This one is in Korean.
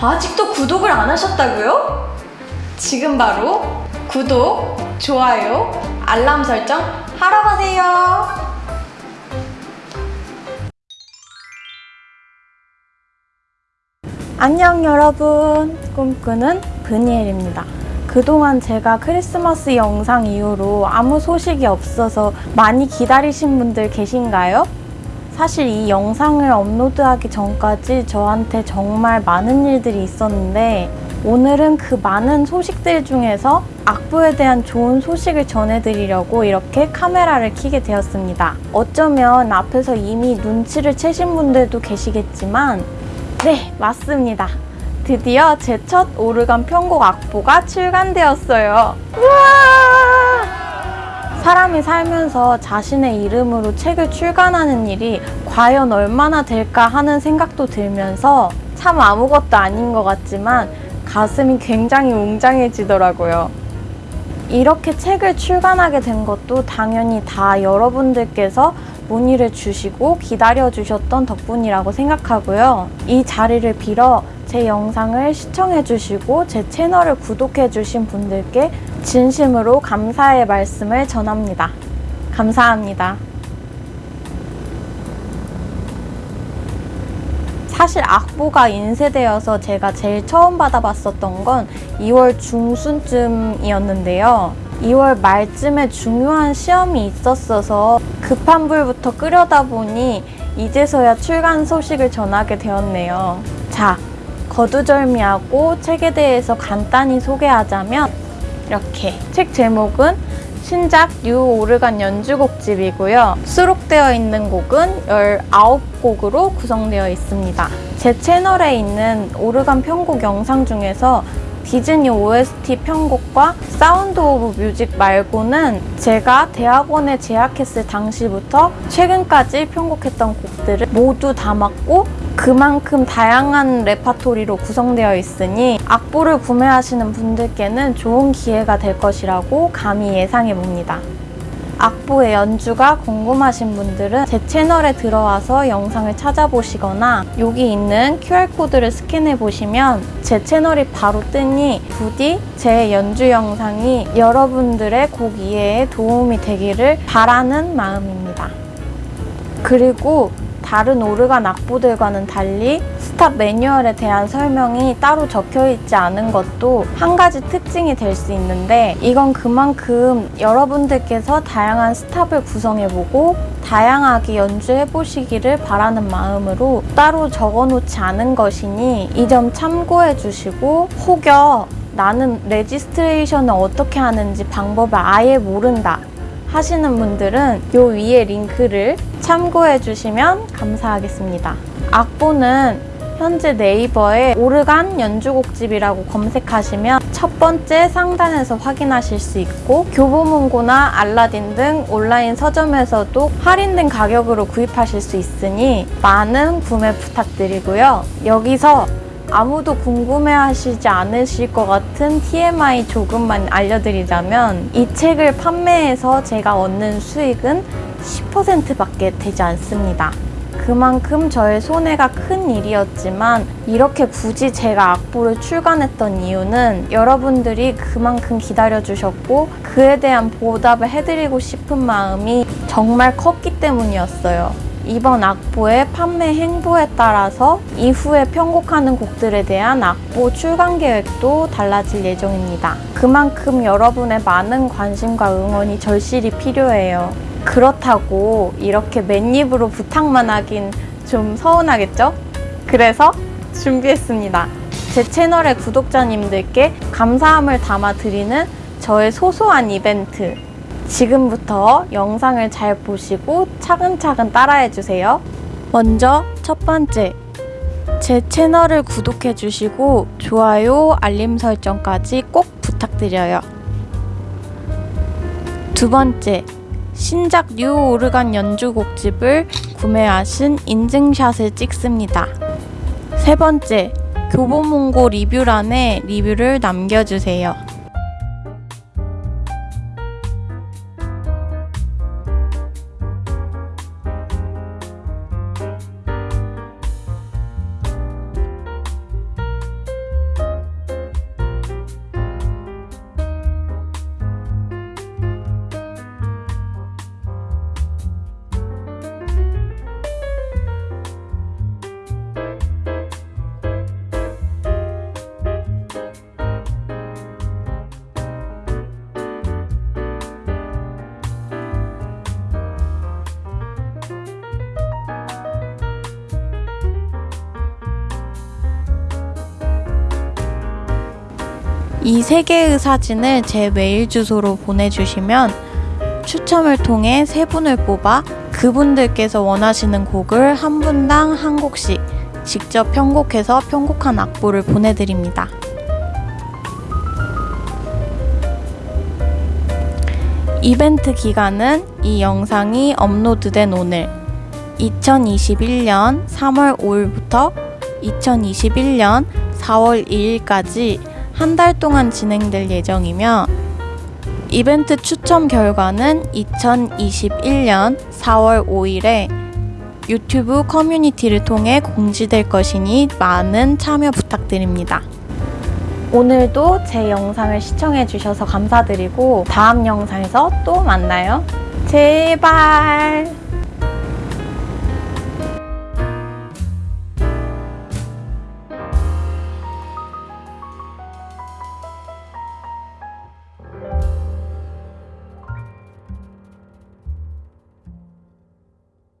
아직도 구독을 안 하셨다고요? 지금 바로 구독, 좋아요, 알람 설정 하러 가세요. 안녕 여러분 꿈꾸는 브니엘입니다 그동안 제가 크리스마스 영상 이후로 아무 소식이 없어서 많이 기다리신 분들 계신가요? 사실 이 영상을 업로드하기 전까지 저한테 정말 많은 일들이 있었는데 오늘은 그 많은 소식들 중에서 악보에 대한 좋은 소식을 전해드리려고 이렇게 카메라를 켜게 되었습니다. 어쩌면 앞에서 이미 눈치를 채신 분들도 계시겠지만 네, 맞습니다. 드디어 제 첫 오르간 편곡 악보가 출간되었어요. 우와! 사람이 살면서 자신의 이름으로 책을 출간하는 일이 과연 얼마나 될까 하는 생각도 들면서 참 아무것도 아닌 것 같지만 가슴이 굉장히 웅장해지더라고요. 이렇게 책을 출간하게 된 것도 당연히 다 여러분들께서 문의를 주시고 기다려주셨던 덕분이라고 생각하고요. 이 자리를 빌어 제 영상을 시청해주시고 제 채널을 구독해주신 분들께 진심으로 감사의 말씀을 전합니다. 감사합니다. 사실 악보가 인쇄되어서 제가 제일 처음 받아봤었던 건 2월 중순쯤이었는데요. 2월 말쯤에 중요한 시험이 있었어서 급한 불부터 끄려다 보니 이제서야 출간 소식을 전하게 되었네요. 자, 거두절미하고 책에 대해서 간단히 소개하자면 이렇게 책 제목은 신작 new 오르간 연주곡집이고요. 수록되어 있는 곡은 19곡으로 구성되어 있습니다. 제 채널에 있는 오르간 편곡 영상 중에서 디즈니 OST 편곡과 Sound of Music 말고는 제가 대학원에 재학했을 당시부터 최근까지 편곡했던 곡들을 모두 담았고 그만큼 다양한 레파토리로 구성되어 있으니 악보를 구매하시는 분들께는 좋은 기회가 될 것이라고 감히 예상해 봅니다. 악보의 연주가 궁금하신 분들은 제 채널에 들어와서 영상을 찾아보시거나 여기 있는 QR코드를 스캔해 보시면 제 채널이 바로 뜨니 부디 제 연주 영상이 여러분들의 곡 이해에 도움이 되기를 바라는 마음입니다. 그리고 다른 오르간 악보들과는 달리 스탑 매뉴얼에 대한 설명이 따로 적혀 있지 않은 것도 한 가지 특징이 될 수 있는데 이건 그만큼 여러분들께서 다양한 스탑을 구성해보고 다양하게 연주해보시기를 바라는 마음으로 따로 적어놓지 않은 것이니 이 점 참고해 주시고 혹여 나는 registration을 어떻게 하는지 방법을 아예 모른다 하시는 분들은 요 위에 링크를 참고해 주시면 감사하겠습니다. 악보는 현재 네이버에 오르간 연주곡집이라고 검색하시면 첫 번째 상단에서 확인하실 수 있고 교보문고나 알라딘 등 온라인 서점에서도 할인된 가격으로 구입하실 수 있으니 많은 구매 부탁드리고요. 여기서 아무도 궁금해하시지 않으실 것 같은 TMI 조금만 알려드리자면 이 책을 판매해서 제가 얻는 수익은 10%밖에 되지 않습니다. 그만큼 저의 손해가 큰 일이었지만 이렇게 굳이 제가 악보를 출간했던 이유는 여러분들이 그만큼 기다려주셨고 그에 대한 보답을 해드리고 싶은 마음이 정말 컸기 때문이었어요. 이번 악보의 판매 행보에 따라서 이후에 편곡하는 곡들에 대한 악보 출간 계획도 달라질 예정입니다. 그만큼 여러분의 많은 관심과 응원이 절실히 필요해요. 그렇다고 이렇게 맨입으로 부탁만 하긴 좀 서운하겠죠? 그래서 준비했습니다. 제 채널의 구독자님들께 감사함을 담아드리는 저의 소소한 이벤트 지금부터 영상을 잘 보시고 차근차근 따라해 주세요. 먼저 첫 번째, 제 채널을 구독해 주시고 좋아요, 알림 설정까지 꼭 부탁드려요. 두 번째, 신작 뉴 오르간 연주곡집을 구매하신 인증샷을 찍습니다. 세 번째, 교보문고 리뷰란에 리뷰를 남겨주세요. 이 세 개의 사진을 제 메일 주소로 보내주시면 추첨을 통해 세 분을 뽑아 그분들께서 원하시는 곡을 한 분당 한 곡씩 직접 편곡해서 편곡한 악보를 보내드립니다. 이벤트 기간은 이 영상이 업로드된 오늘 2021년 3월 5일부터 2021년 4월 2일까지 한 달 동안 진행될 예정이며 이벤트 추첨 결과는 2021년 4월 5일에 유튜브 커뮤니티를 통해 공지될 것이니 많은 참여 부탁드립니다. 오늘도 제 영상을 시청해주셔서 감사드리고 다음 영상에서 또 만나요. 제발!